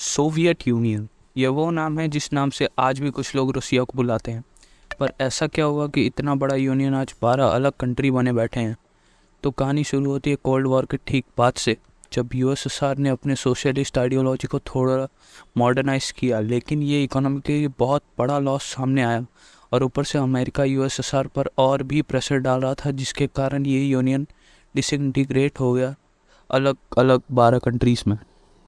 Soviet union ये वो नाम है जिस नाम से आज भी कुछ लोग रूसिया को बुलाते हैं। पर ऐसा क्या हुआ कि इतना बड़ा यूनियन आज बारह अलग कंट्री बने बैठे हैं? तो कहानी शुरू होती है कोल्ड वॉर के ठीक बाद से, जब यूएसएसआर ने अपने सोशलिस्ट आइडियोलॉजी को थोड़ा मॉडर्नाइज किया, लेकिन ये इकोनॉमी के बहुत बड़ा लॉस सामने आया। और ऊपर से अमेरिका यूएसएसआर पर और भी प्रेशर डाल रहा था, जिसके कारण ये यूनियन डिसइंटीग्रेट हो गया अलग अलग बारह कंट्रीज़ में।